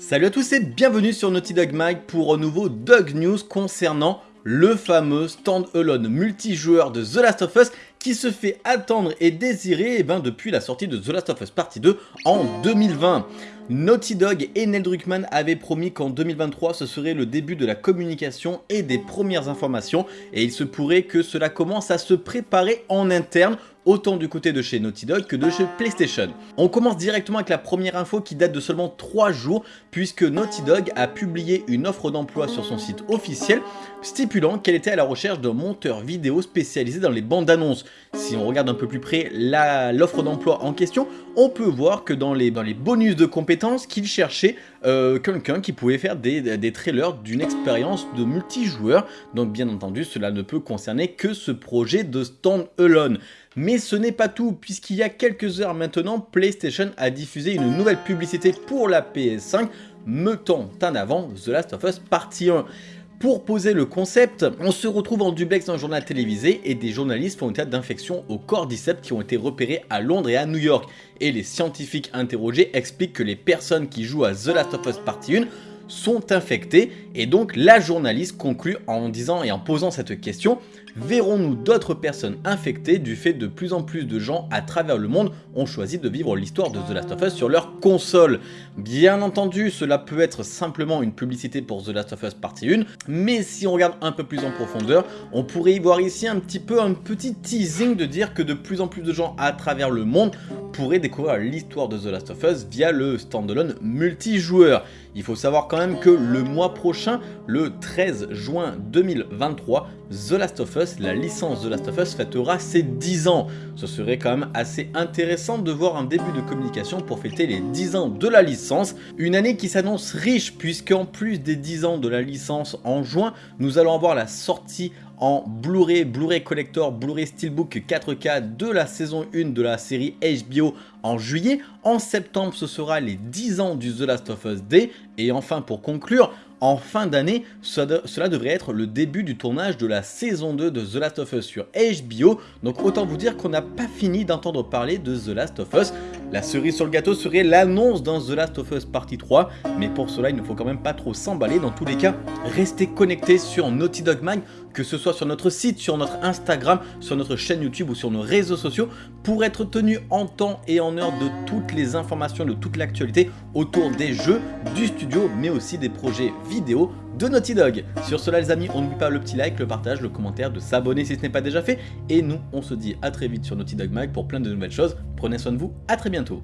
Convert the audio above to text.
Salut à tous et bienvenue sur Naughty Dog Mag pour un nouveau Dog News concernant le fameux stand-alone multijoueur de The Last of Us qui se fait attendre et désirer eh ben, depuis la sortie de The Last of Us Partie 2 en 2020. Naughty Dog et Neil Druckmann avaient promis qu'en 2023 ce serait le début de la communication et des premières informations et il se pourrait que cela commence à se préparer en interne autant du côté de chez Naughty Dog que de chez PlayStation. On commence directement avec la première info qui date de seulement 3 jours puisque Naughty Dog a publié une offre d'emploi sur son site officiel stipulant qu'elle était à la recherche d'un monteur vidéo spécialisé dans les bandes annonces. Si on regarde un peu plus près l'offre d'emploi en question, on peut voir que dans les, dans les bonus de compétences qu'il cherchait euh, quelqu'un qui pouvait faire des, des trailers d'une expérience de multijoueur. Donc bien entendu, cela ne peut concerner que ce projet de stand-alone. Mais ce n'est pas tout, puisqu'il y a quelques heures maintenant, PlayStation a diffusé une nouvelle publicité pour la PS5, mettant en avant The Last of Us Partie 1. Pour poser le concept, on se retrouve en duplex dans un journal télévisé et des journalistes font état d'infections au cordyceps qui ont été repérées à Londres et à New York. Et les scientifiques interrogés expliquent que les personnes qui jouent à The Last of Us Partie 1 sont infectés et donc la journaliste conclut en disant et en posant cette question Verrons-nous d'autres personnes infectées du fait de plus en plus de gens à travers le monde ont choisi de vivre l'histoire de The Last of Us sur leur console? Bien entendu, cela peut être simplement une publicité pour The Last of Us Partie 1, mais si on regarde un peu plus en profondeur, on pourrait y voir ici un petit peu un petit teasing de dire que de plus en plus de gens à travers le monde pourraient découvrir l'histoire de The Last of Us via le standalone multijoueur. Il faut savoir quand même que le mois prochain, le 13 juin 2023, The Last of Us, la licence The Last of Us fêtera ses 10 ans. Ce serait quand même assez intéressant de voir un début de communication pour fêter les 10 ans de la licence. Une année qui s'annonce riche puisqu'en plus des 10 ans de la licence en juin, nous allons avoir la sortie en Blu-ray, Blu-ray Collector, Blu-ray Steelbook 4K de la saison 1 de la série HBO en juillet. En septembre, ce sera les 10 ans du The Last of Us Day. Et enfin, pour conclure, en fin d'année, cela devrait être le début du tournage de la saison 2 de The Last of Us sur HBO. Donc autant vous dire qu'on n'a pas fini d'entendre parler de The Last of Us. La cerise sur le gâteau serait l'annonce d'un The Last of Us partie 3. Mais pour cela, il ne faut quand même pas trop s'emballer. Dans tous les cas, restez connectés sur Naughty Dog Mag, que ce soit sur notre site, sur notre Instagram, sur notre chaîne YouTube ou sur nos réseaux sociaux, pour être tenu en temps et en heure de toutes les informations, de toute l'actualité autour des jeux, du studio, mais aussi des projets vidéo de Naughty Dog. Sur cela les amis, on n'oublie pas le petit like, le partage, le commentaire, de s'abonner si ce n'est pas déjà fait. Et nous, on se dit à très vite sur Naughty Dog Mag pour plein de nouvelles choses. Prenez soin de vous, à très bientôt.